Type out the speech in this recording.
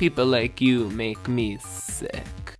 People like you make me sick.